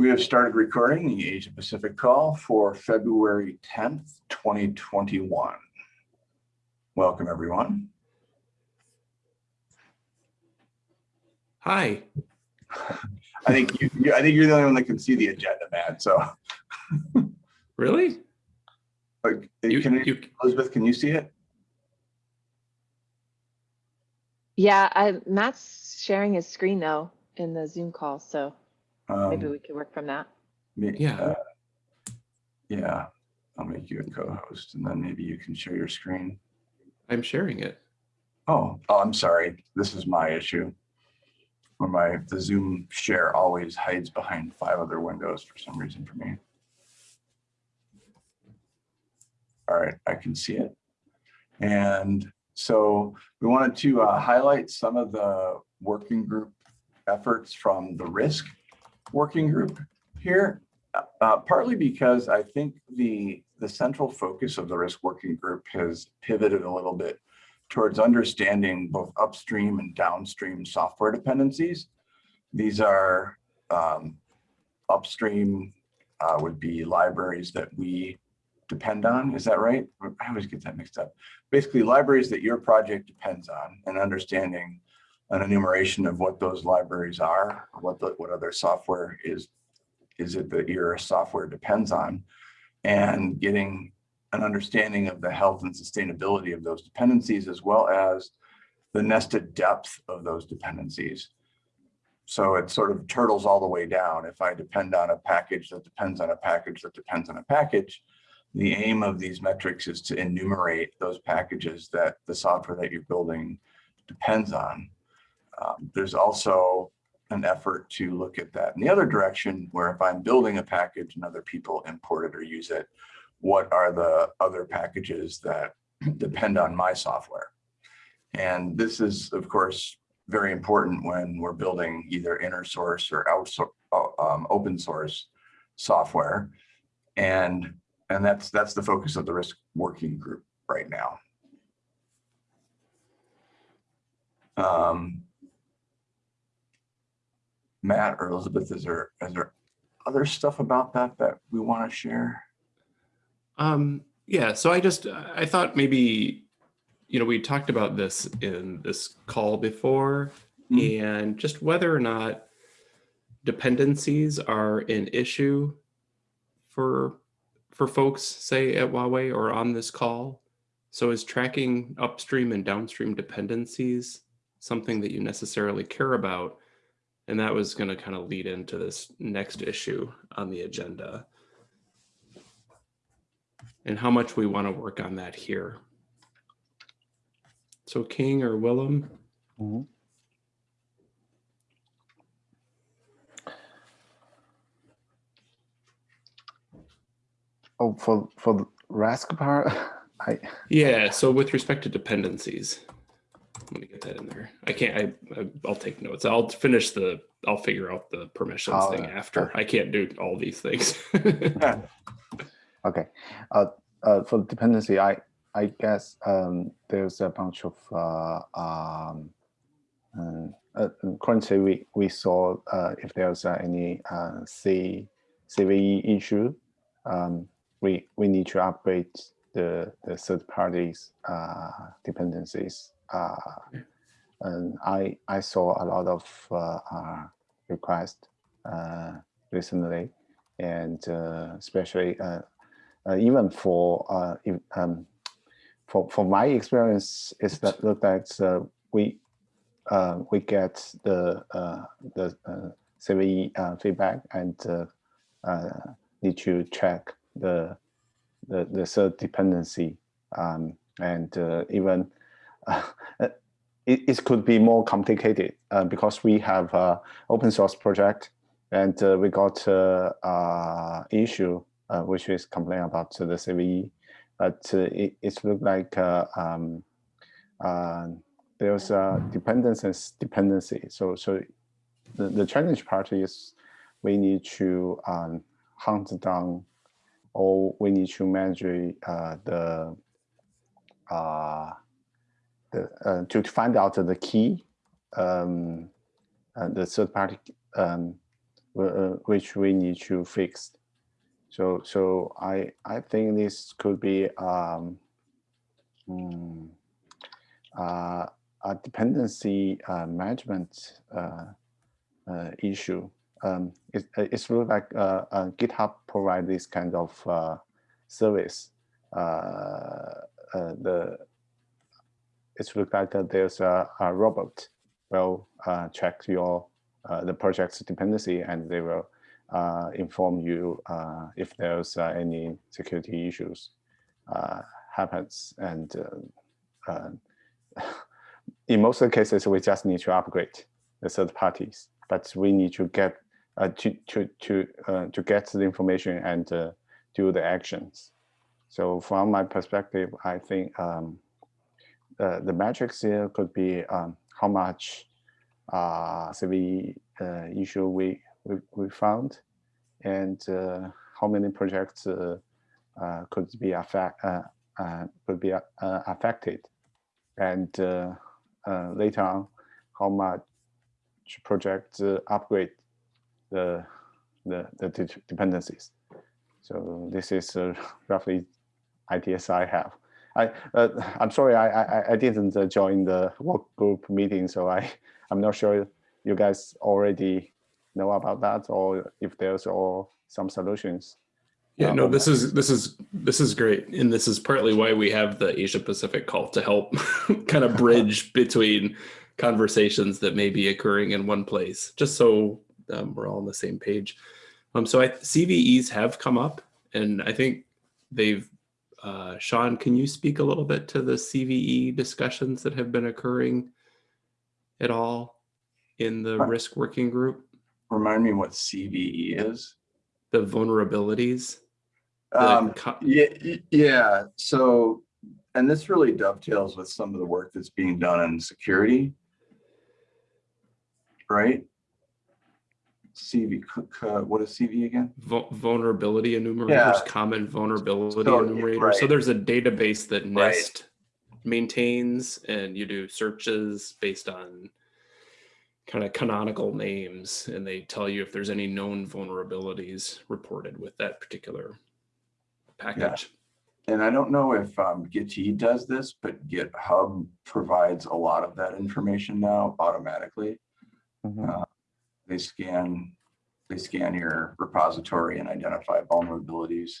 We have started recording the Asia Pacific call for February 10th, 2021. Welcome, everyone. Hi. I think you, you- I think you're the only one that can see the agenda, Matt. So, Really? like, You, can you, Elizabeth, can you see it? Yeah, I, Matt's sharing his screen though in the Zoom call, so maybe Um, we could work from that. me- Yeah. uh, Yeah, I'll make you a co-host and then maybe you can share your screen. I'm sharing it. Oh, oh, I'm sorry. This is my issue. Where my, the Zoom share always hides behind five other windows for some reason for me. All right, I can see it. And so we wanted to uh, highlight some of the working group efforts from the risk working group here. Uh, partly because I think the, the central focus of the risk working group has pivoted a little bit towards understanding both upstream and downstream software dependencies. These are um, upstream uh, would be libraries that we depend on. Is that right? I always get that mixed up. Basically, libraries that your project depends on and understanding an enumeration of what those libraries are, what the, what other software is, is it that your software depends on, and getting an understanding of the health and sustainability of those dependencies, as well as the nested depth of those dependencies. So it sort of turtles all the way down. If I depend on a package that depends on a package that depends on a package, the aim of these metrics is to enumerate those packages that the software that you're building depends on. Um, there's also an effort to look at that in the other direction, where if I'm building a package and other people import it or use it, what are the other packages that depend on my software? And this is, of course, very important when we're building either inner source or um, open source software. And, and that's, that's the focus of the risk working group right now. Um, Matt or Elizabeth, is there, is there other stuff about that that we want to share? Um, yeah, so I just, I thought maybe, you know, we talked about this in this call before Mm. and just whether or not dependencies are an issue for, for folks, say at Huawei or on this call. So is tracking upstream and downstream dependencies something that you necessarily care about? And that was going to kind of lead into this next issue on the agenda. And how much we want to work on that here. So King or Willem? Mhm. Oh, for for the RASC part, I Yeah, so with respect to dependencies, let me get that in there. I can't, I, I- I'll take notes. I'll finish the, I'll figure out the permissions Oh, thing after. I can't do all these things. okay. Uh, uh, for dependency, I I guess um, there's a bunch of uh, um, um, uh, currently we we saw uh, if there's uh, any uh, C CVE issue, um, we we need to upgrade the the third parties uh, dependencies. Uh, and I I saw a lot of uh, uh, requests recently, and especially even for if, um, for for my experience is that look that we we get the the CVE feedback and need to check the the the third dependency. Um, and uh, even it, it could be more complicated uh, because we have a open source project and uh, we got uh, uh, issue uh, which is complain about the CVE, but uh, it, it looked like uh, um, uh, there's a dependencies dependency. So so the, the challenge part is we need to um, hunt down or we need to manage uh, the uh, the uh, to find out the key um, uh, the third party um, uh, which we need to fix. So so I I think this could be um, mm, uh, a dependency uh, management uh, issue. Um, it, it's really like GitHub provide this kind of service. The it's look like uh, there's a, a robot will uh, check your uh, the project's dependency and they will uh, inform you uh, if there's uh, any security issues uh, happens. And in most of the cases we just need to upgrade the third parties. But we need to get to to to to get the information and do the actions. So from my perspective i think um, uh, the metrics here could be um, how much uh, CV uh, issue we, we, we found and uh, how many projects uh, uh, could be affect, could be affected and later on how much projects uh, upgrade the, the, the dependencies. So this is roughly ideas I have. I, uh, I'm sorry, I, I, I didn't uh, join the work group meeting, so I, I'm not sure you guys already know about that or if there's all some solutions. Yeah, Um, no, this is this is this is great, and this is partly why we have the Asia Pacific call to help kind of bridge between conversations that may be occurring in one place, just so um, we're all on the same page. Um, so I, CVEs have come up, and I think they've. Uh, Sean, can you speak a little bit to the CVE discussions that have been occurring at all in the risk working group? Remind me what CVE is? The vulnerabilities. Um, Yeah, yeah, so, and this really dovetails with some of the work that's being done in security. Right? CV, c- c- what is CV again? Vulnerability enumerators, Yeah. common vulnerability So, enumerators. So there's a database that Right. Maintains, and you do searches based on kind of canonical names, and they tell you if there's any known vulnerabilities reported with that particular package. And I don't know if um, Git does this, but GitHub provides a lot of that information now automatically. Mhm. They scan, they scan your repository and identify vulnerabilities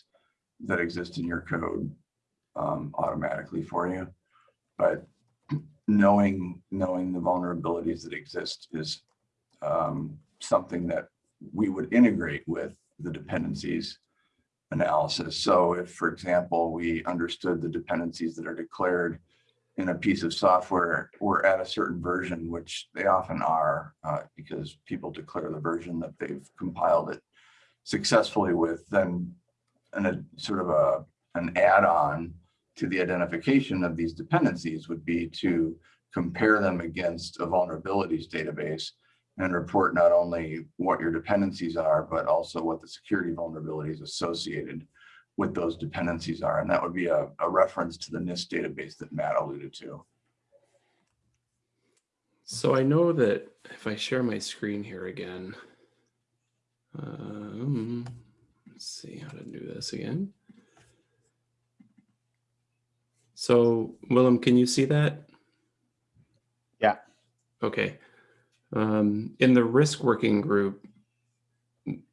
that exist in your code um, automatically for you. But knowing, knowing the vulnerabilities that exist is um, something that we would integrate with the dependencies analysis. So if, for example, we understood the dependencies that are declared in a piece of software, we're at a certain version, which they often are, uh, because people declare the version that they've compiled it successfully with, then and a sort of a an add-on to the identification of these dependencies would be to compare them against a vulnerabilities database and report not only what your dependencies are, but also what the security vulnerabilities associated with those dependencies are. And that would be a, a reference to the NIST database that Matt alluded to. So I know that if I share my screen here again, um, let's see how to do this again. So Willem, can you see that? Yeah. Okay. Um, in the risk working group,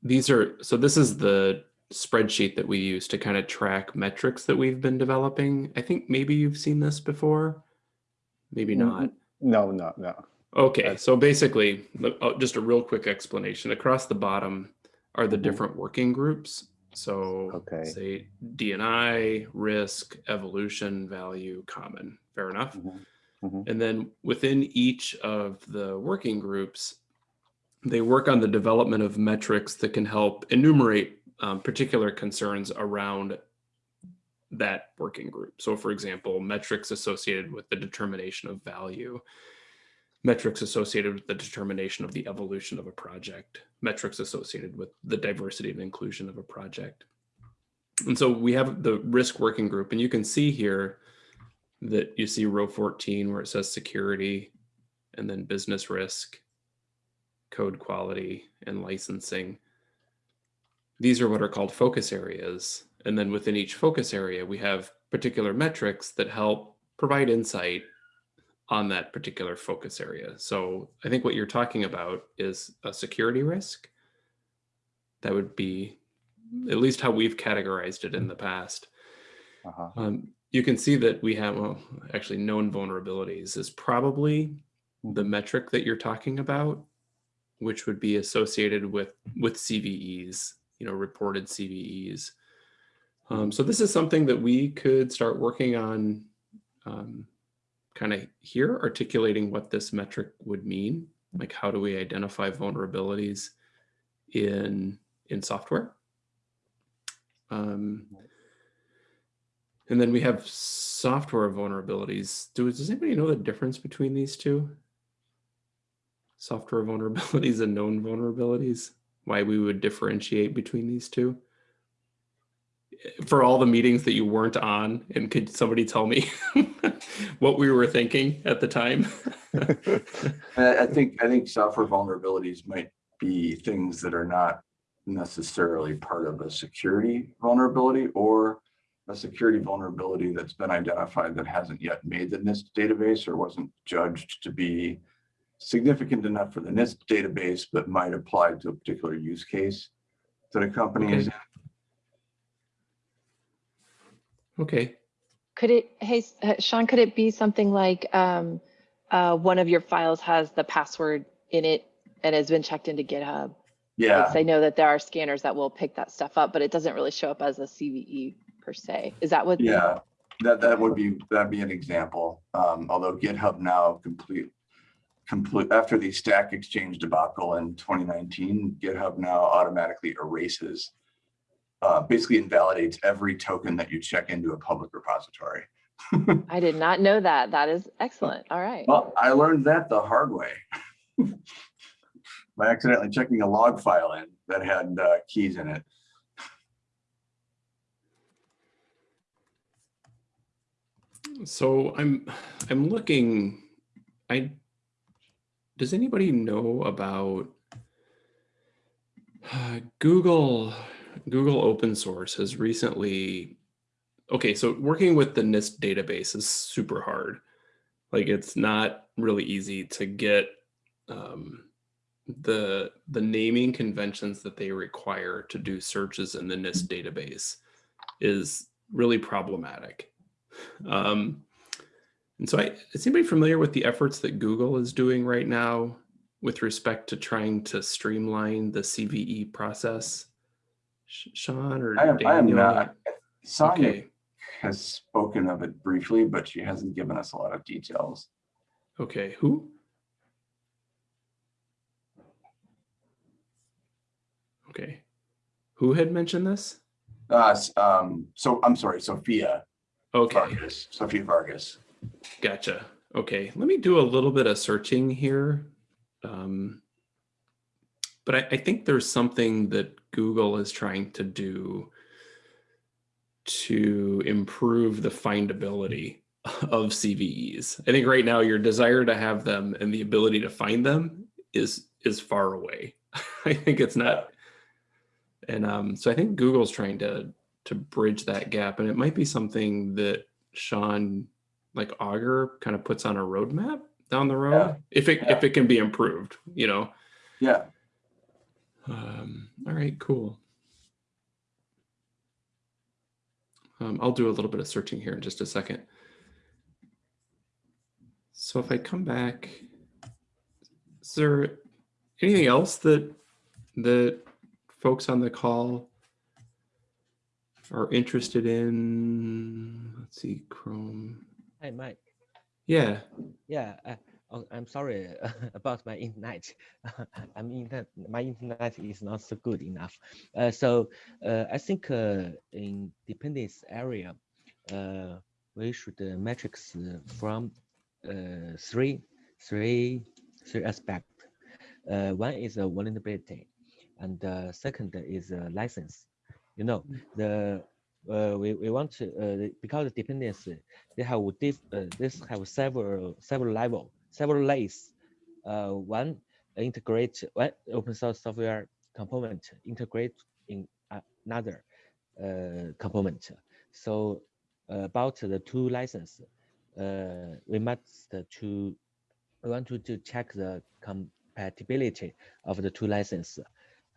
these are, so this is the spreadsheet that we use to kind of track metrics that we've been developing. I think maybe you've seen this before, maybe Mm, not. No, no, no. Okay, so basically, oh, just a real quick explanation. Across the bottom are the Mhm. different working groups. So Okay. say DNI, risk, evolution, value, common. Fair enough. Mhm, mhm. And then within each of the working groups, they work on the development of metrics that can help enumerate um, particular concerns around that working group. So, for example, metrics associated with the determination of value, metrics associated with the determination of the evolution of a project, metrics associated with the diversity and inclusion of a project. And so we have the risk working group, and you can see here that you see row 14 where it says security and then business risk code quality, and licensing. These are what are called focus areas. And then within each focus area, we have particular metrics that help provide insight on that particular focus area. So I think what you're talking about is a security risk. That would be at least how we've categorized it in the past. Uh-huh. Um, you can see that we have, well, actually known vulnerabilities is probably the metric that you're talking about, which would be associated with, with CVEs, you know, reported CVEs. Um, so this is something that we could start working on um, kind of here, articulating what this metric would mean. Like how do we identify vulnerabilities in, in software? Um, and then we have software vulnerabilities. Do, does anybody know the difference between these two? Software vulnerabilities and known vulnerabilities? Why we would differentiate between these two? For all the meetings that you weren't on, and could somebody tell me what we were thinking at the time? I, think, I think software vulnerabilities might be things that are not necessarily part of a security vulnerability or a security vulnerability that's been identified that hasn't yet made the NIST database or wasn't judged to be significant enough for the NIST database, but might apply to a particular use case that a company is in. Okay, Could it, hey, uh, Sean, could it be something like um, uh, one of your files has the password in it and has been checked into GitHub? Yeah, Because I know that there are scanners that will pick that stuff up, but it doesn't really show up as a CVE per se. Is that what? yeah, that, that would be, that'd be an example. Um, although GitHub now complete, complete, after the Stack Exchange debacle in 2019, GitHub now automatically erases, uh, basically invalidates every token that you check into a public repository. I did not know that. That is excellent. All right. Well, I learned that the hard way. By accidentally checking a log file in that had uh, keys in it. so I'm I'm looking. I does anybody know about uh, Google? Google open source has recently. Okay, so working with the NIST database is super hard. Like it's not really easy to get um, the the naming conventions that they require to do searches in the NIST database is really problematic. Um, and so I, is anybody familiar with the efforts that Google is doing right now with respect to trying to streamline the CVE process? Sean or I am, I am not. Sonia Okay, has spoken of it briefly, but she hasn't given us a lot of details. okay, who? Okay, who had mentioned this? Uh, um, so I'm sorry, Sophia Okay. Vargas, Sophia Vargas. Gotcha. Okay, let me do a little bit of searching here. Um, but I, I think there's something that Google is trying to do to improve the findability of CVEs. I think right now your desire to have them and the ability to find them is is far away. I think it's not. And um, so I think Google's trying to to bridge that gap, and it might be something that Sean like Augur kind of puts on a roadmap down the road Yeah. if it Yeah. if it can be improved, you know. Yeah, Um, all right, cool. Um, I'll do a little bit of searching here in just a second. So if I come back, is there anything else that that folks on the call are interested in? Let's see, Chrome. Hi, Mike. Yeah, Yeah, I, oh, I'm sorry about my internet. I'm internet. My internet is not so good enough. Uh, so uh, I think uh, in dependence area, uh, we should uh, metrics uh, from uh, three, three, three aspect. Uh, one is a vulnerability, and uh, second is a license. You know, the uh, we, we want to uh, because dependency they have diff, uh, this have several several level several layers uh, one integrate well, open source software component integrate in another uh, component. So uh, about the two license, uh, we must to we want to, to check the compatibility of the two license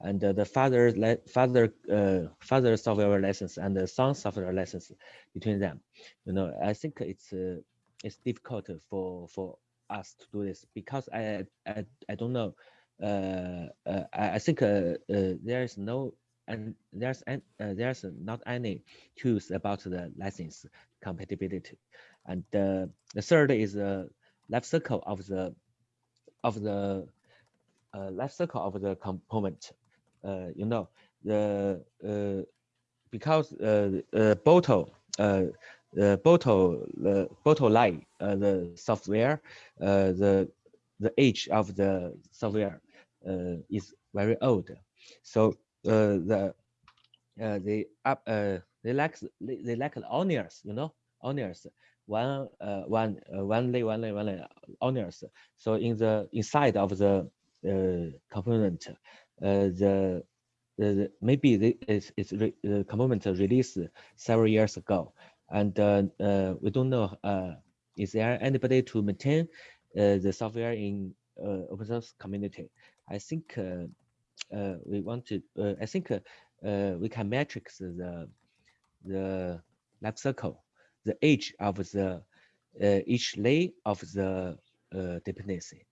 and uh, the father father uh, father software license and the son software license between them. You know, I think it's uh, it's difficult for for us to do this because I I, I don't know. Uh, uh, I, I think uh, there is no and there's an, there's not any tools about the license compatibility. And the third is the life cycle of the of the life cycle of the component. You know the because uh, uh, bottle uh, the bottle the bottle line uh, the software uh, the the age of the software uh, is very old. So uh, the uh, they up uh, they lack they, the onions you know onions. One uh, one uh, one lay one lay one lay onions. So in the inside of the uh, component uh, Uh, the the, maybe the, it's, it's re, the component released several years ago and uh, uh, we don't know uh, is there anybody to maintain uh, the software in uh, open source community. I think we want to. I think we can matrix the the life cycle, the age of the each layer of the dependency.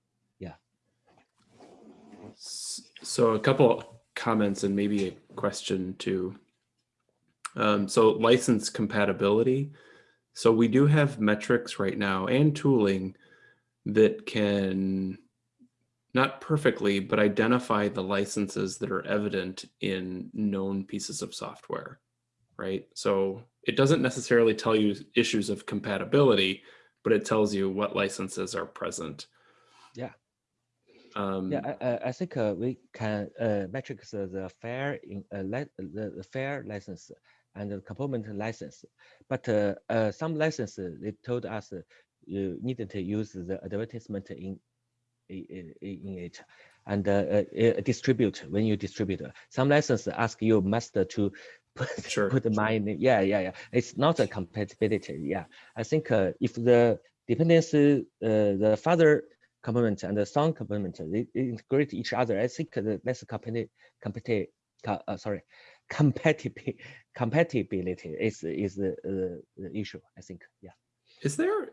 So a couple comments and maybe a question too. Um, so license compatibility. So we do have metrics right now and tooling that can not perfectly, but identify the licenses that are evident in known pieces of software, right? So it doesn't necessarily tell you issues of compatibility, but it tells you what licenses are present. Yeah. Um, yeah, I, I think uh, we can uh, metrics uh, the fair in uh, the, the fair license and the component license. But uh, uh, some licenses, they told us you needed to use the advertisement in in, in it and uh, uh, distribute when you distribute. Some licenses ask you must to put, sure. put my name. Yeah, yeah, yeah. It's not a compatibility. Yeah, I think uh, if the dependency, uh, the father component and the son component, they, integrate each other. I think the less compati compati uh, sorry, compatibility compatibility is is the, uh, the issue. I think. Yeah. Is there?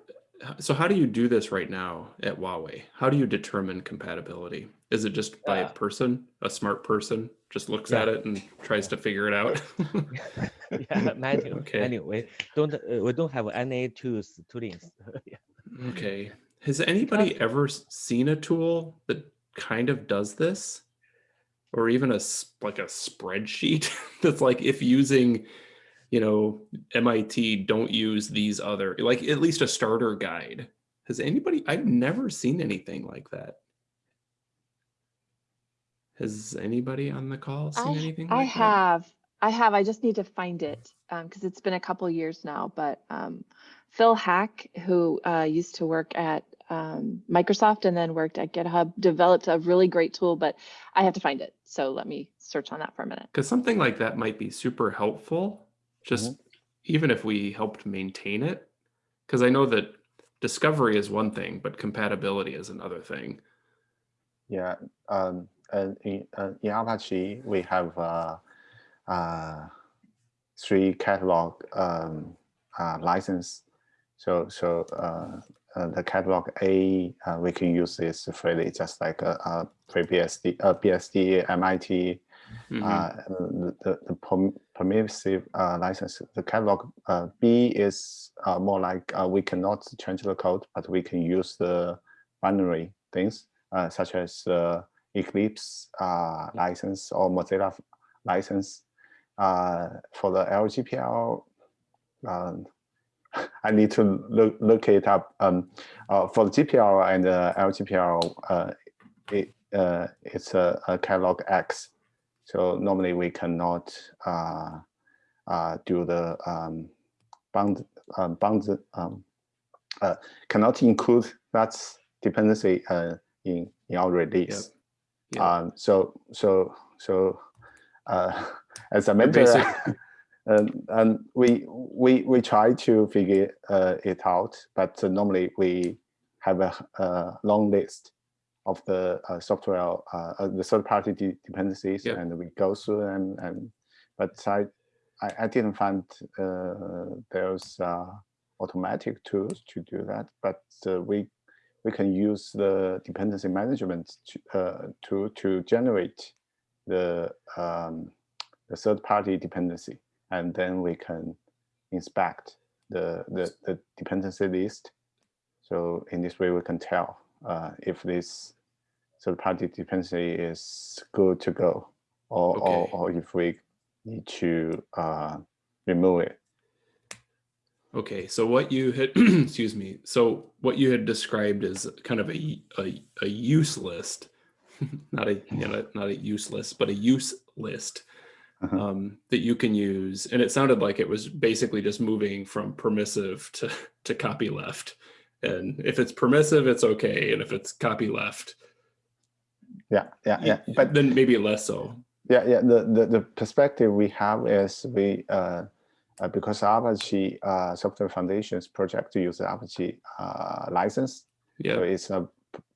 So how do you do this right now at Huawei? How do you determine compatibility? Is it just by a person, a smart person, just looks Yeah. at it and tries to figure it out? yeah, manual. Okay. Anyway, don't uh, we don't have any tools toolings. yeah. okay. Has anybody ever seen a tool that kind of does this? Or even a like a spreadsheet that's like if using, you know, MIT, don't use these other, like at least a starter guide. Has anybody, I've never seen anything like that. Has anybody on the call seen I, anything I like that? have, I have, I just need to find it, um, because it's been a couple years now, but, um, Phil Haack, who, uh, used to work at, um, Microsoft and then worked at GitHub, developed a really great tool, but I have to find it. So let me search on that for a minute. Because something like that might be super helpful, just even if we helped maintain it. Because I know that discovery is one thing, but compatibility is another thing. Yeah, um, and in, uh, in Apache, we have uh, uh, three catalog um, uh, license. So, so uh, the catalog A, uh, we can use this freely, just like a, a FreeBSD, uh, BSD, MIT, Mhm. uh, the, the, permissive uh, license. The catalog uh, B is uh, more like uh, we cannot change the code, but we can use the binary things uh, such as uh, Eclipse uh, license or Mozilla license. Uh, for the LGPL, I need to look look it up. Um, uh, for the GPL and the LGPL, uh, it uh, it's a, a catalog X. So normally we cannot uh, uh, do the um, bound um, bound um, uh, cannot include that dependency uh, in in our release. Yeah. Um, so so so uh, as a The mentor, and, and we we we try to figure uh, it out, but uh, normally we have a, a long list of the uh, software, uh, uh, the third-party de- dependencies, and we go through them. And but I I, I didn't find uh, there's uh, automatic tools to do that, but uh, we we can use the dependency management to, uh, tool to generate the um, the third party dependency, and then we can inspect the the, the dependency list. So in this way, we can tell uh, if this third party dependency is good to go, or or, Okay. or if we need to uh, remove it. Okay, so what you had, excuse me, so what you had described as kind of a, a, a use list, not a, you know, not a use list, but a use list Uh-huh. um, that you can use. And it sounded like it was basically just moving from permissive to, to copy left. And if it's permissive, it's okay. And if it's copy left, Yeah, yeah, yeah. But then maybe less so. Yeah, yeah. The, the, the perspective we have is we uh, uh, because Apache uh, Software Foundations project to use the Apache uh, license, so Yeah, it's a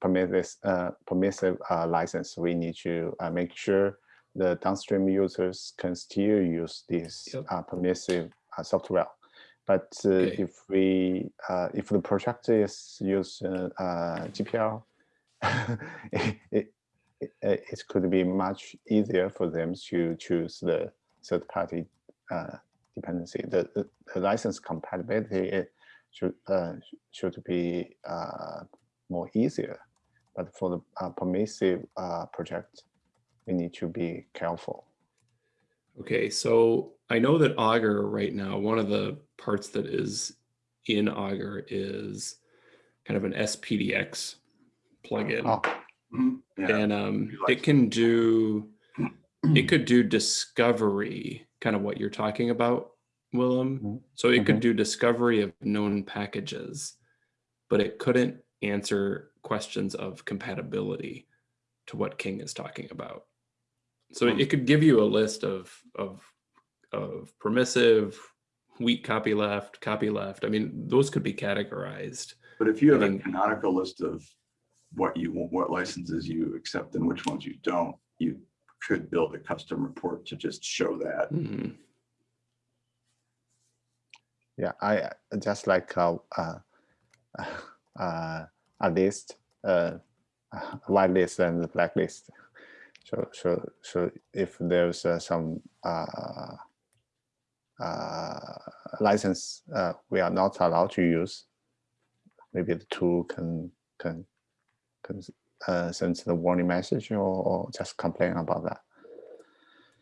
permissive uh, permissive uh, license. We need to uh, make sure the downstream users can still use this Yep. uh, permissive uh, software. But uh, Okay. if we uh, if the project is use uh, GPL, it, it, it, could be much easier for them to choose the third party uh, dependency. The, the, the license compatibility it should uh, should be uh, more easier, but for the uh, permissive uh, project, we need to be careful. Okay, so I know that Augur right now, one of the parts that is in Augur is kind of an SPDX plugin. Oh, Mhm, yeah. and um, it can do it could do discovery, kind of what you're talking about, Willem. Mhm, So it could do discovery of known packages, but it couldn't answer questions of compatibility to what King is talking about. So Hmm. it could give you a list of of of permissive, weak copy left, copy left. I mean, those could be categorized. But if you have a canonical list of what you want, what licenses you accept and which ones you don't, you could build a custom report to just show that. Mhm. yeah, I just like uh, uh, uh, a list, uh, a white list and the black list. So, so, so if there's uh, some uh, uh, license uh, we are not allowed to use, maybe the tool can can can uh, send the warning message or, or just complain about that.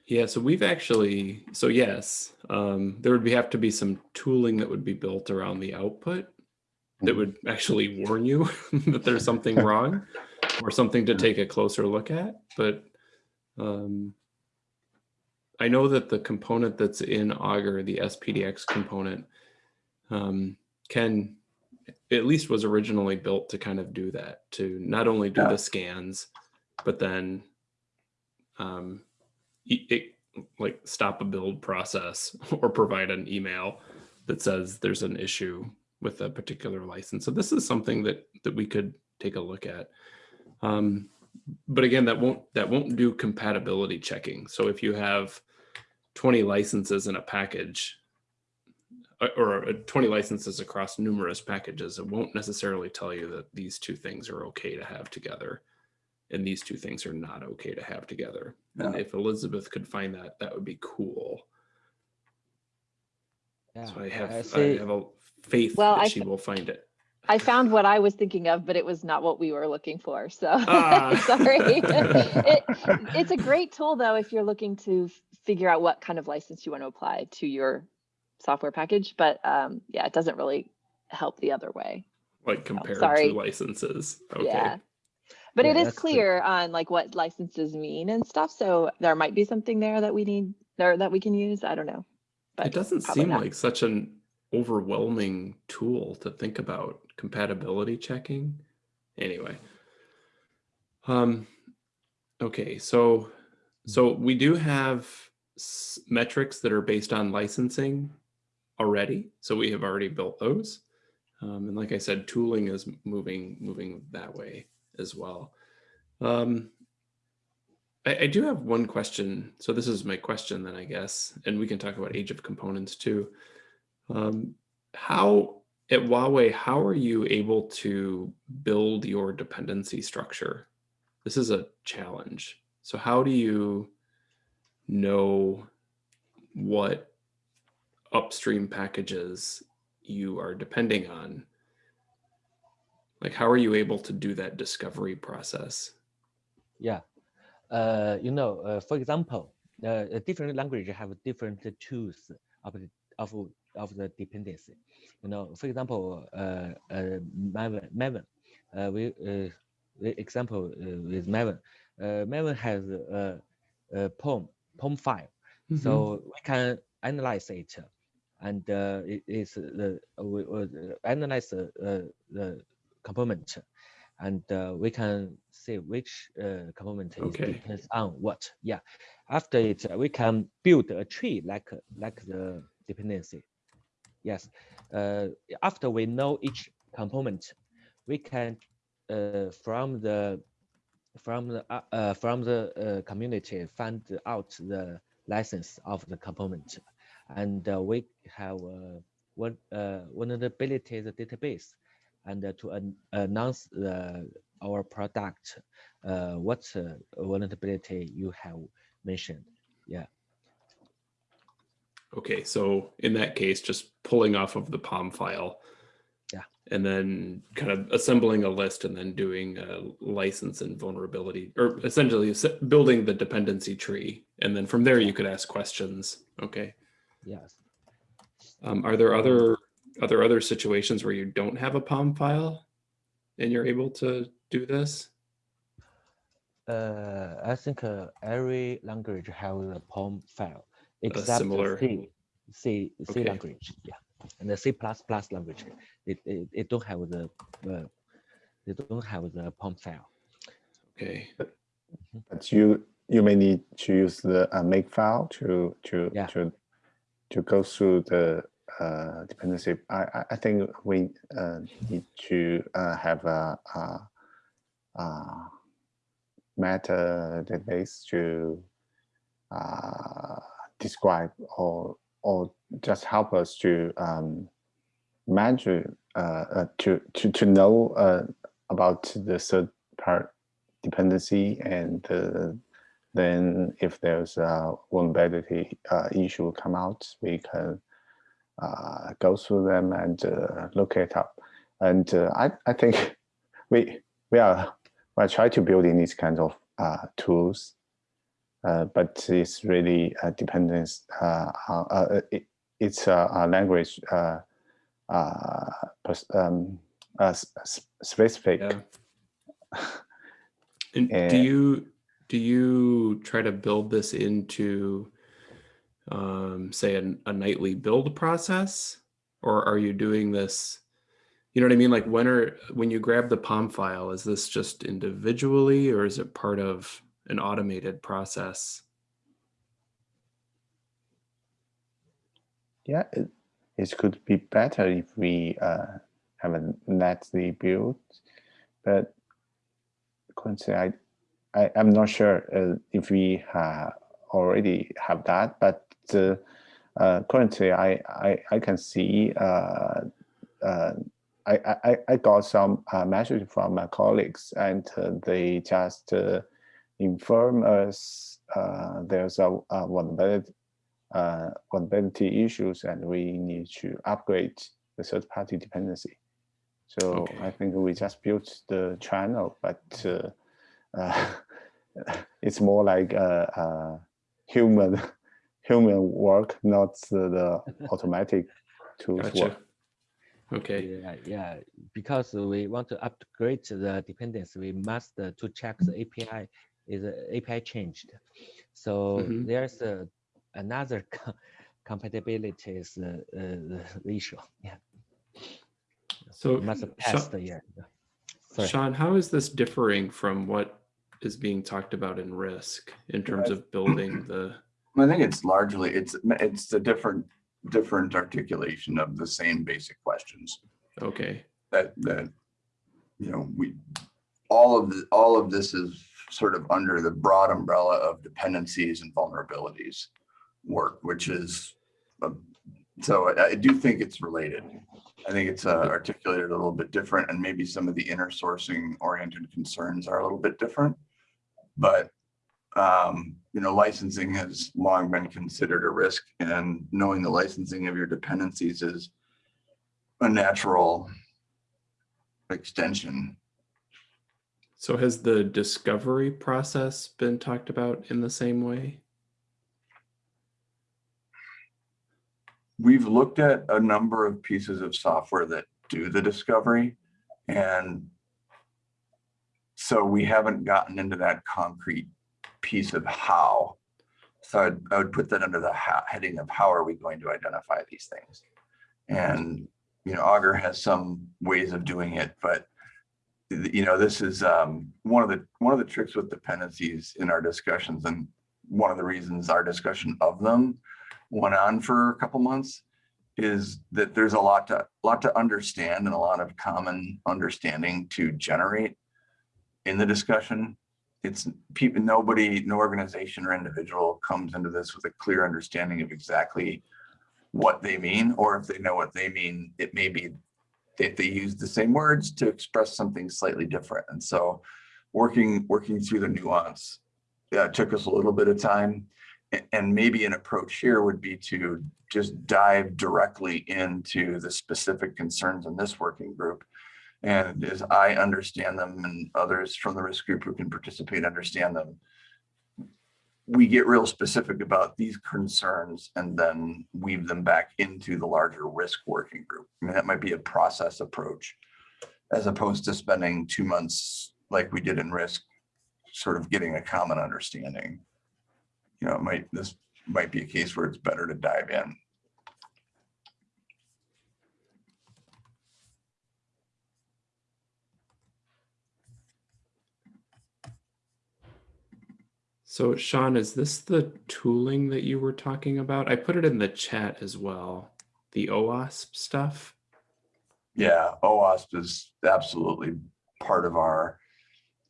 Yeah, so we've actually, so yes, um, there would be, have to be some tooling that would be built around the output that Mhm. would actually warn you that there's something wrong or something to take a closer look at. But um, I know that the component that's in Augur, the SPDX component, um, can at least was originally built to kind of do that, to not only do Yeah. the scans, but then um, it, like stop a build process or provide an email that says there's an issue with a particular license. So this is something that that we could take a look at. Um, but again, that won't that won't do compatibility checking. So if you have 20 licenses in a package uh, or uh, 20 licenses across numerous packages, it won't necessarily tell you that these two things are okay to have together and these two things are not okay to have together. And if Elizabeth could find that, that would be cool. Yeah, So I have I say- have a faith Well, that I she will find it. I found what I was thinking of, but it was not what we were looking for. So Ah. sorry. it, it's a great tool though if you're looking to figure out what kind of license you want to apply to your software package. But um, yeah, it doesn't really help the other way. Like compared sorry. to licenses. Okay. Yeah. But Yeah, it is that's good. clear on like what licenses mean and stuff. So there might be something there that we need or that we can use. I don't know. But it doesn't seem not. like such an overwhelming tool to think about compatibility checking. Anyway. Um Okay, so so we do have metrics that are based on licensing already. So we have already built those. Um, and like I said, tooling is moving moving that way as well. Um, I, I do have one question. So this is my question then, I guess, and we can talk about age of components too. Um, how at Huawei, how are you able to build your dependency structure? This is a challenge. So how do you know what upstream packages you are depending on? Like, how are you able to do that discovery process? Yeah. Uh, you know, uh, for example, uh, different language have different tools of of, of the dependency. You know, for example, uh, uh, Maven, Maven, uh, we, uh, the example uh, with Maven, uh, Maven has a, a POM, POM file. Mm-hmm. So we can analyze it and uh, it is the, we uh, analyze the, uh, the component and uh, we can see which uh, component is Okay. depends on what. Yeah. After it, we can build a tree like like the dependency. Yes. Uh, after we know each component, we can uh, from the from the uh, uh, from the uh, community find out the license of the component, and uh, we have one vulnerability the database, and to an announce the our product, what vulnerability you have mentioned. Yeah. Okay, so in that case, just pulling off of the POM file. Yeah. And then kind of assembling a list and then doing a license and vulnerability, or essentially building the dependency tree. And then from there, you could ask questions. Okay. Yes. Um, are there other, are there other situations where you don't have a POM file and you're able to do this? Uh, I think uh, every language have a POM file except similar- C, C, C Okay. language. Yeah, and the C plus plus language, it, it it don't have the uh, they don't have the POM file. Okay. But you you may need to use the uh, make file to to Yeah. to to go through the uh, dependency. I I, I think we uh, need to uh, have a, a, a meta database to uh, describe or or just help us to um, uh, uh, to to to know uh, about the third part dependency and then if there's a vulnerability uh, issue come out, we can go through them and look it up. And I, I think we we are we are trying to build in these kinds of tools, but it's really uh, dependence. Uh, uh, it, it's a, language uh, uh, um, uh, specific. Yeah. And do Uh, you do you try to build this into um, say an, a nightly build process or are you doing this you know what i mean like when are when you grab the POM file is this just individually or is it part of an automated process. Yeah, it, it could be better if we uh, have a neatly built, but currently I, I I'm not sure uh, if we uh, already have that, but uh, uh, currently I, I I can see uh, uh, I, I I got some uh, message from my colleagues and they just uh, inform us uh, there's a, a vulnerability uh, vulnerability issues and we need to upgrade the third party dependency. So Okay. I think we just built the channel, but uh, uh, it's more like a, a human human work, not the, the automatic tools gotcha work. okay Yeah, yeah. Because we want to upgrade the dependency, we must uh, to check the API is uh, API changed. So Mhm. there's uh, another co- compatibility is uh, uh, the issue. Yeah, so we must Sha- pass the year. Sorry. Sean, how is this differing from what is being talked about in risk in terms of building the, I think it's largely, it's, it's a different, different articulation of the same basic questions okay, that, that, you know, we, all of the, all of this is sort of under the broad umbrella of dependencies and vulnerabilities work, which is, um, so I, I do think it's related. I think it's uh, articulated a little bit different and maybe some of the inner sourcing oriented concerns are a little bit different. But, um, you know, licensing has long been considered a risk and knowing the licensing of your dependencies is a natural extension. So has the discovery process been talked about in the same way? We've looked at a number of pieces of software that do the discovery and so we haven't gotten into that concrete piece of how. So I'd, I would put that under the heading of how are we going to identify these things? And, you know, Augur has some ways of doing it, but you know, this is um, one of the, one of the tricks with dependencies in our discussions and one of the reasons our discussion of them went on for a couple months is that there's a lot to, lot to understand and a lot of common understanding to generate in the discussion. It's people, nobody, no organization or individual comes into this with a clear understanding of exactly what they mean, or if they know what they mean, it may be that they use the same words to express something slightly different. And so working, working through the nuance, yeah, took us a little bit of time. And maybe an approach here would be to just dive directly into the specific concerns in this working group. And as I understand them and others from the risk group who can participate understand them, we get real specific about these concerns and then weave them back into the larger risk working group. I mean, that might be a process approach as opposed to spending two months like we did in risk, sort of getting a common understanding. You know, it might, this might be a case where it's better to dive in. So Sean, is this the tooling that you were talking about? I put it in the chat as well. The OWASP stuff. Yeah, OWASP is absolutely part of our,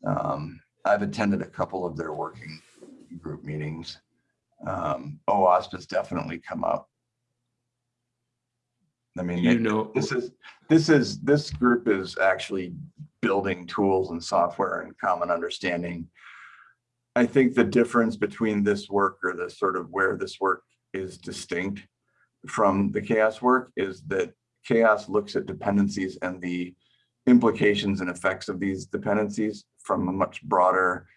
um, I've attended a couple of their working group meetings. Um, OWASP has definitely come up. I mean, You it- know, this is, this is, this group is actually building tools and software and common understanding. I think the difference between this work or the sort of where this work is distinct from the CHAOSS work is that CHAOSS looks at dependencies and the implications and effects of these dependencies from a much broader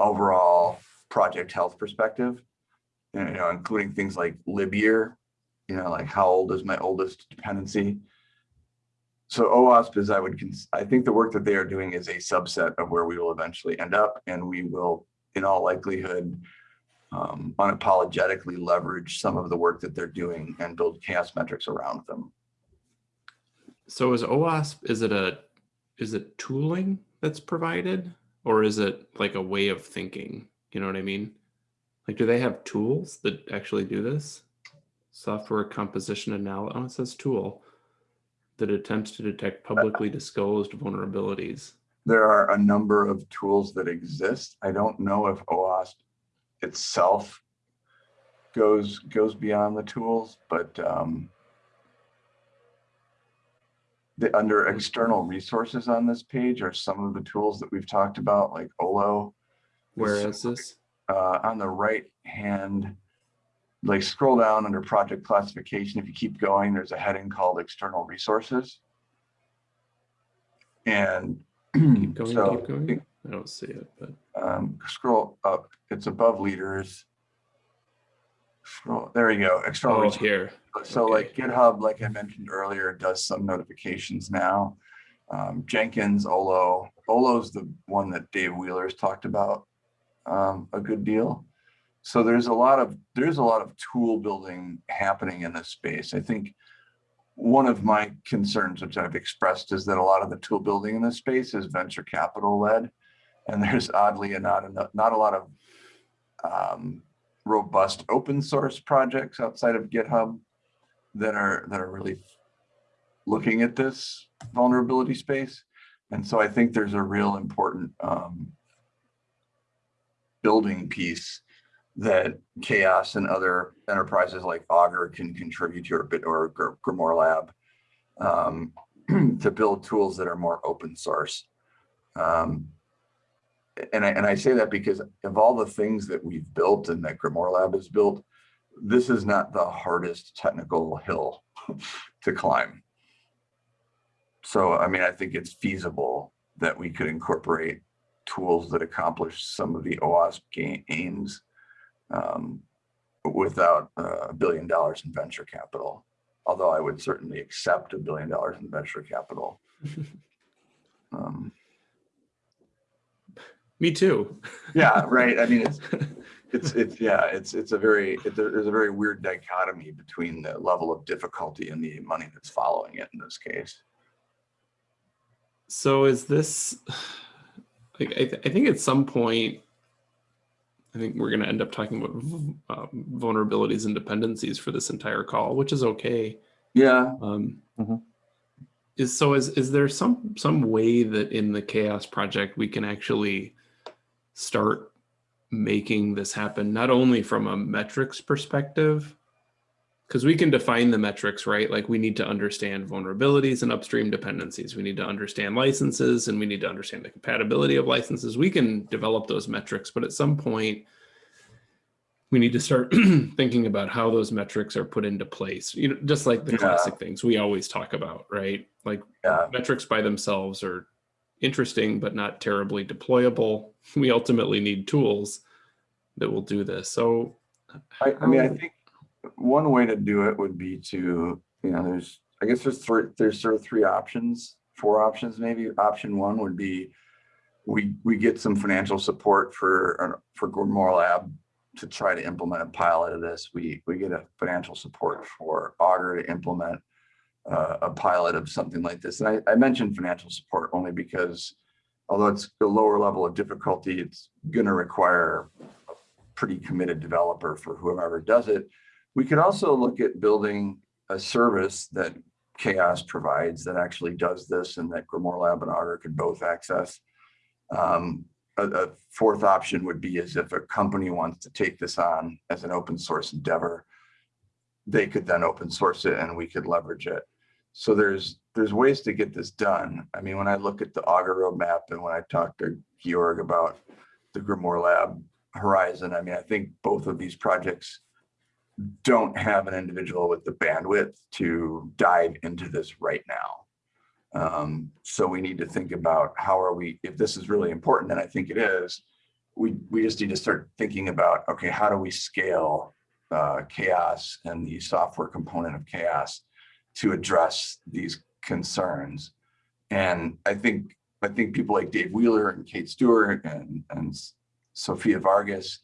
overall project health perspective. You know, including things like libyear, you know, like how old is my oldest dependency? So OWASP is, I would, I think the work that they are doing is a subset of where we will eventually end up and we will, in all likelihood, um, unapologetically leverage some of the work that they're doing and build CHAOSS metrics around them. so is OWASP, is it a, is it tooling that's provided? Or is it like a way of thinking? You know what I mean? Like, do they have tools that actually do this? Software composition analysis, oh, it says tool that attempts to detect publicly disclosed vulnerabilities. There are a number of tools that exist. I don't know if OWASP itself goes goes beyond the tools, but um, the under external resources on this page are some of the tools that we've talked about, like Olo. Where is this? uh, on the right hand, like scroll down under project classification. If you keep going, there's a heading called external resources. And Keep going, so keep going. I don't see it, but um, scroll up, it's above leaders. Scroll, there you go, external. oh, here. So like GitHub, like I mentioned earlier, does some notifications now. Um, Jenkins, Olo, Olo's the one that Dave Wheeler's talked about um, a good deal. So there's a lot of there's a lot of tool building happening in this space. I think one of my concerns, which I've expressed, is that a lot of the tool building in this space is venture capital led. And there's oddly not, enough- not a lot of um, robust open source projects outside of GitHub that are, that are really looking at this vulnerability space. And so I think there's a real important um, building piece that CHAOSS and other enterprises like Augur can contribute to or bit or Gr- Grimoire Lab um, to build tools that are more open source. Um, and I, and I say that because of all the things that we've built and that Grimoire Lab has built, this is not the hardest technical hill to climb. So, I mean, I think it's feasible that we could incorporate tools that accomplish some of the OWASP aims um, without a billion dollars in venture capital. Although I would certainly accept a billion dollars in venture capital. Um, Me too. yeah, right. I mean, it's it's it's yeah, it's it's a very it, there's a very weird dichotomy between the level of difficulty and the money that's following it in this case. So is this, like, I, th- I think at some point, I think we're going to end up talking about v- um, vulnerabilities and dependencies for this entire call, which is okay. Yeah, Um, Mhm. Is so is is there some some way that in the CHAOSS project we can actually start making this happen not only from a metrics perspective because we can define the metrics right? Like we need to understand vulnerabilities and upstream dependencies. We need to understand licenses and we need to understand the compatibility of licenses. We can develop those metrics but at some point we need to start thinking about how those metrics are put into place. You know just like the Yeah. classic things we always talk about right? Like yeah, metrics by themselves are interesting but not terribly deployable. We ultimately need tools that will do this. So I, I mean, I think one way to do it would be to, you know, there's, I guess there's three, there's sort of three options, four options maybe. Option one would be we, we get some financial support for, uh, for Grimoire Lab to try to implement a pilot of this. We, we get a financial support for Augur to implement uh, a pilot of something like this. And I, I mentioned financial support only because although it's a lower level of difficulty, it's going to require a pretty committed developer for whoever does it. We could also look at building a service that CHAOSS provides that actually does this and that Grimoire Lab and Augur could both access. Um, a, a fourth option would be as if a company wants to take this on as an open source endeavor, they could then open source it and we could leverage it. So there's there's ways to get this done. I mean, when I look at the Augur roadmap and when I talk to Georg about the Grimoire Lab horizon, I mean, I think both of these projects don't have an individual with the bandwidth to dive into this right now. Um, so we need to think about how are we, if this is really important, and I think it is, we, we just need to start thinking about, okay, how do we scale uh, CHAOSS and the software component of CHAOSS to address these concerns? And I think, I think people like Dave Wheeler and Kate Stewart and, and Sophia Vargas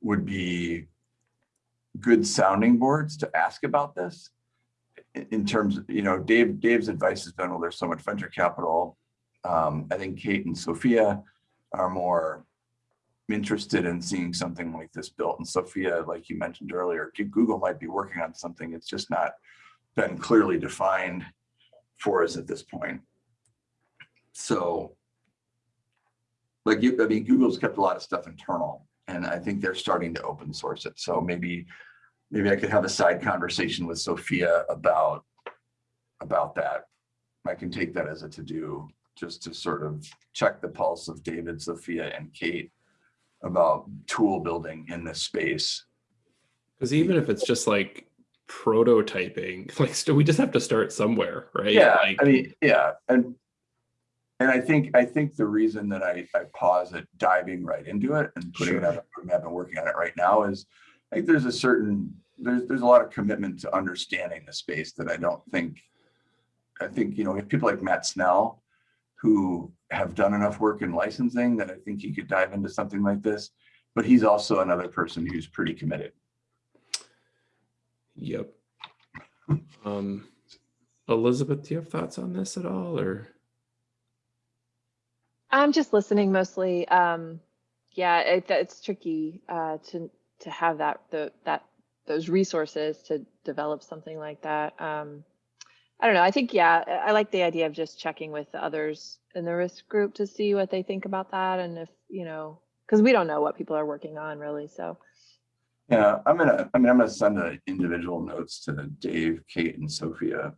would be good sounding boards to ask about this in, terms of, you know, Dave, Dave's advice has been, well, there's so much venture capital. Um, I think Kate and Sophia are more interested in seeing something like this built. And Sophia, like you mentioned earlier, Google might be working on something. It's just not been clearly defined for us at this point. So like you, I mean, Google's kept a lot of stuff internal and I think they're starting to open source it. So maybe, maybe I could have a side conversation with Sophia about, about that. I can take that as a to-do, just to sort of check the pulse of David, Sophia, and Kate about tool building in this space. because even if it's just like prototyping like st- we just have to start somewhere right Yeah, like, I mean, yeah, and and I think I think the reason that I I pause at diving right into it and putting it Sure. on a roadmap and working on it right now is I think there's a certain there's there's a lot of commitment to understanding the space that I don't think I think you know if people like Matt Snell who have done enough work in licensing that I think he could dive into something like this, but he's also another person who's pretty committed. Yep. Um, Elizabeth, do you have thoughts on this at all or? I'm just listening mostly. Um, yeah, it, it's tricky uh, to to have that the that those resources to develop something like that. Um, I don't know. I think yeah, I like the idea of just checking with the others in the risk group to see what they think about that and if you know because we don't know what people are working on really. So Yeah, I'm gonna, I mean, I'm gonna send the individual notes to Dave, Kate and Sophia.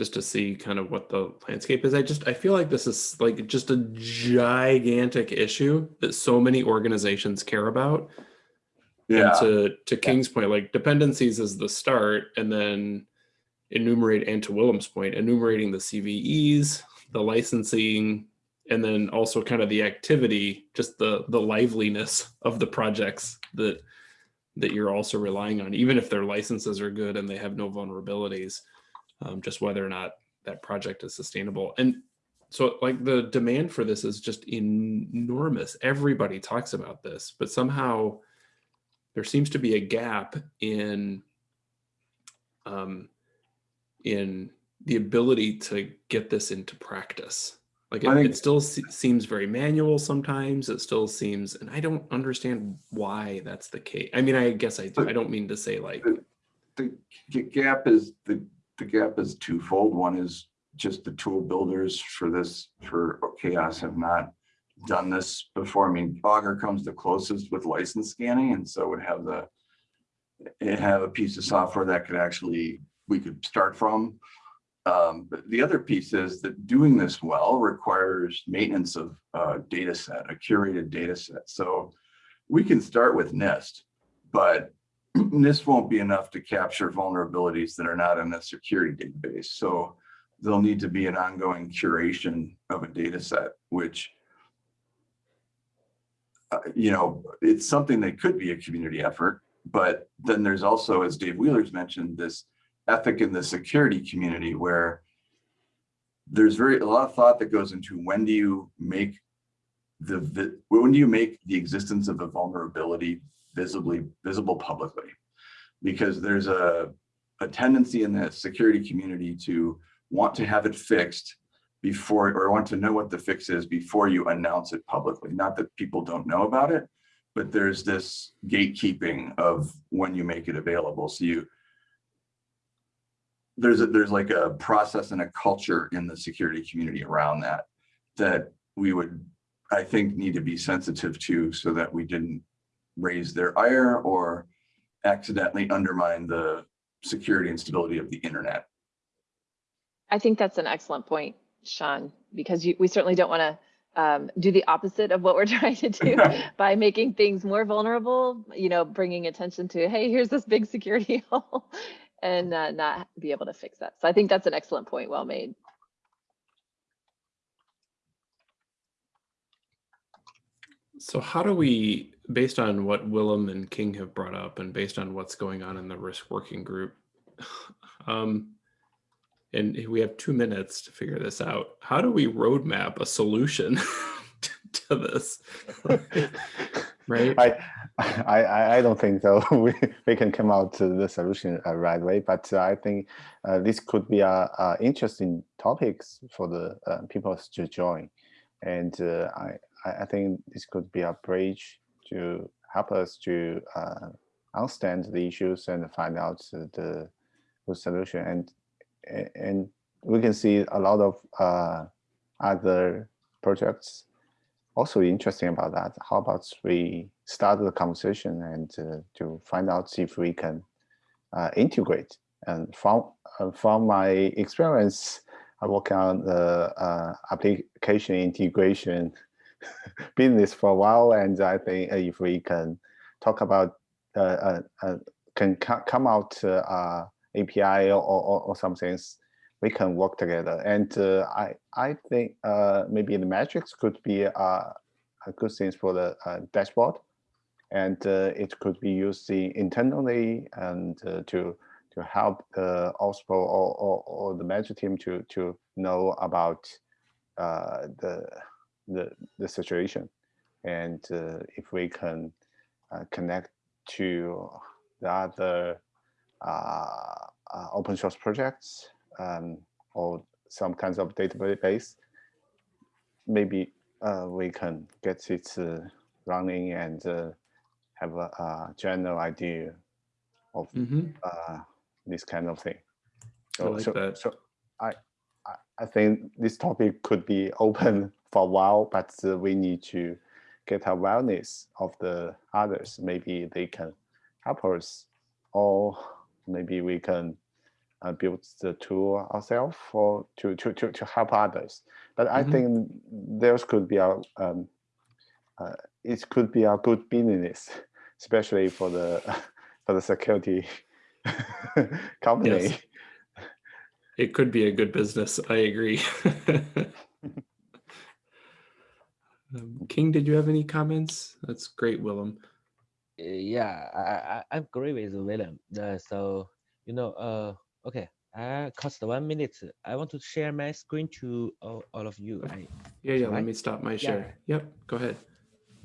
Just to see kind of what the landscape is. I just I feel like this is like just a gigantic issue that so many organizations care about. And to to King's point, like dependencies is the start, and then enumerate and to Willem's point, enumerating the CVEs, the licensing, and then also kind of the activity, just the the liveliness of the projects that that you're also relying on, even if their licenses are good and they have no vulnerabilities um, just whether or not that project is sustainable. And so like the demand for this is just enormous. Everybody talks about this, but somehow there seems to be a gap in um, in the ability to get this into practice. Like it, think- it still se- seems very manual sometimes. It still seems, and I don't understand why that's the case. I mean, I guess I do. I don't mean to say like, The g- gap is, the, the gap is twofold. One is just the tool builders for this, for CHAOSS have not done this before. I mean, Augur comes the closest with license scanning and so would have the have a piece of software that could actually, we could start from. Um, the other piece is that doing this well requires maintenance of uh data set, a curated data set. So we can start with NIST, but NIST won't be enough to capture vulnerabilities that are not in the security database. So there'll need to be an ongoing curation of a data set, which uh, you know, it's something that could be a community effort, but then there's also, as Dave Wheeler's mentioned, this ethic in the security community where there's very, a lot of thought that goes into when do you make the, vi- when do you make the existence of a vulnerability visibly, visible publicly? Because there's a, a tendency in the security community to want to have it fixed before, or want to know what the fix is before you announce it publicly. Not that people don't know about it, but there's this gatekeeping of when you make it available. So you, there's a, there's like a process and a culture in the security community around that, that we would, I think, need to be sensitive to so that we didn't raise their ire or accidentally undermine the security and stability of the internet. I think that's an excellent point, Sean, because you, we certainly don't want to um, do the opposite of what we're trying to do by making things more vulnerable, you know, bringing attention to, hey, here's this big security hole and uh, not be able to fix that. So I think that's an excellent point. Well made. So how do we, based on what Willem and King have brought up and based on what's going on in the risk working group, um, and we have two minutes to figure this out, how do we roadmap a solution to this? Right? I, I, I- don't think so. We, we can come out to the solution uh, right away, but I think uh, this could be a, a interesting topics for the uh, people to join. And uh, I, I I think this could be a bridge to help us to uh, understand the issues and find out the, the solution. And, and we can see a lot of uh, other projects also interesting about that. How about we start the conversation and uh, to find out if we can uh, integrate. And from uh, from my experience, I work on the uh, application integration business for a while, and I think if we can talk about uh, uh, uh, can come out uh, API or, or, or some things, we can work together. And uh, I I think uh, maybe the metrics could be a good thing for the dashboard, and it could be used internally and to to help the OSPO or, or, or the measure team to to know about the the the situation, and uh, if we can uh, connect to the other uh, uh, open source projects um, or some kinds of database, maybe uh, we can get it uh, running and uh, have a, a general idea of Mhm. uh, this kind of thing. I So, like so, that. so I, I, think this topic could be open for a while, but uh, we need to get awareness of the others. Maybe they can help us, or maybe we can uh, build the tool ourselves for to, to, to, to help others. But I Mhm. think there's could be a um, uh, it could be a good business, especially for the for the security company. Yes. It could be a good business. I agree. Um, King, did you have any comments? That's great, Willem. Yeah, I, I, I agree with William. Uh, so, you know, uh, okay, I cost one minute. I want to share my screen to all, all of you. I, Yeah, yeah, let Right? me stop my share. Yeah. Yep, go ahead.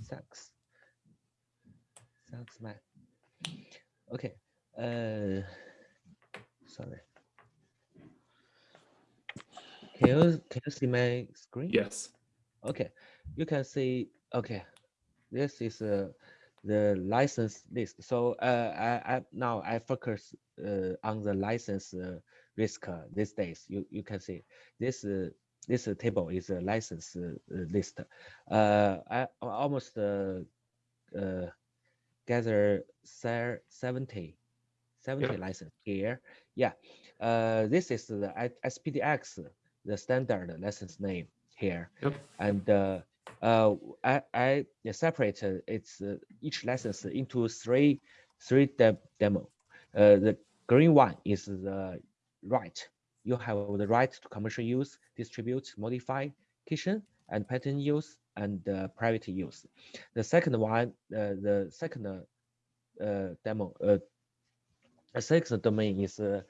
thanks. Thanks, man. Okay, uh, sorry. Can you, can you see my screen? Yes. Okay, you can see, okay, this is uh, the license list. So uh, I, I now I focus uh, on the license uh, risk uh, these days. You you can see this uh, this table is a license uh, list. Uh, I almost uh, uh, gather se- 70 70 Yeah. license here. Yeah, uh, this is the SPDX, the standard license name here Yep. and uh, uh, I, I separated its uh, each license into three three de demo. Uh, the green one is the right. You have the right to commercial use, distribute, modify, kitchen, and patent use and uh, private use. The second one, uh, the second uh, demo, uh, the second domain is uh,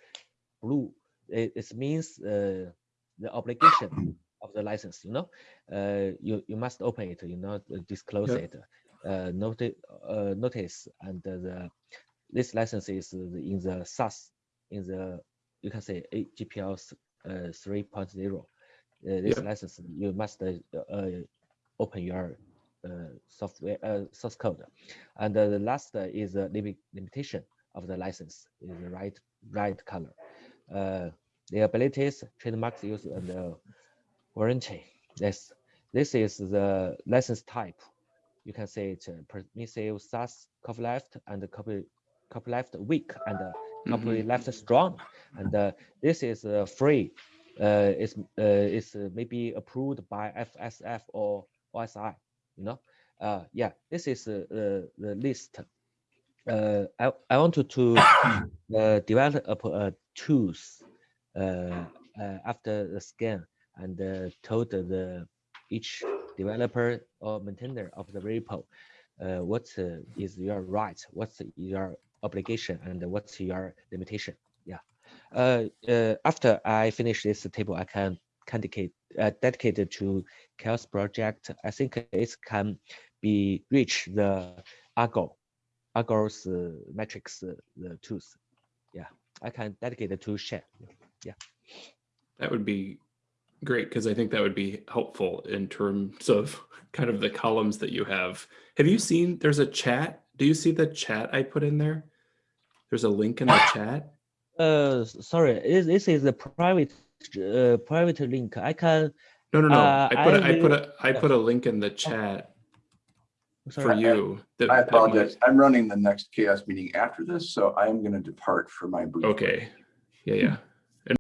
blue. It, it means uh, the obligation of the license. You know, uh, you you must open it. You know, disclose Yep. it. Uh, notice uh, notice and the this license is in the SAS in the you can say GPL uh, 3.0. Uh, this Yep. license you must uh, uh, open your uh, software uh, source code, and uh, the last uh, is a limit limitation of the license is the right right color. The abilities, trademarks use, and uh, warranty. This this is the license type. You can say it uh, permissive SAS copyleft and copy copyleft weak and uh, copyleft strong. And uh, this is uh, free. Uh, it's uh, it's maybe approved by FSF or OSI. You know, uh, yeah. This is the list. Uh, I I wanted to uh, develop uh, tools after the scan and uh, told the each developer or maintainer of the repo uh, what uh, is your right, what's your obligation, and what's your limitation. Yeah. Uh, uh, after I finish this table, I can dedicate uh, dedicated to CHAOSS project. I think it can be reach the Augur, Augur's uh, metrics uh, the tools. Yeah, I can dedicate it to share. That would be great because I think that would be helpful in terms of kind of the columns that you have. Have you seen there's a chat? Do you see the chat I put in there? There's a link in the chat. Uh, sorry, this, this is a private uh, private link. I can No, no, no. Uh, I put a, I I put a I put a link in the chat for sorry. you. that- I that might- apologize. I'm running the next CHAOSS meeting after this, so I'm going to depart for my booth. Okay. Yeah, yeah.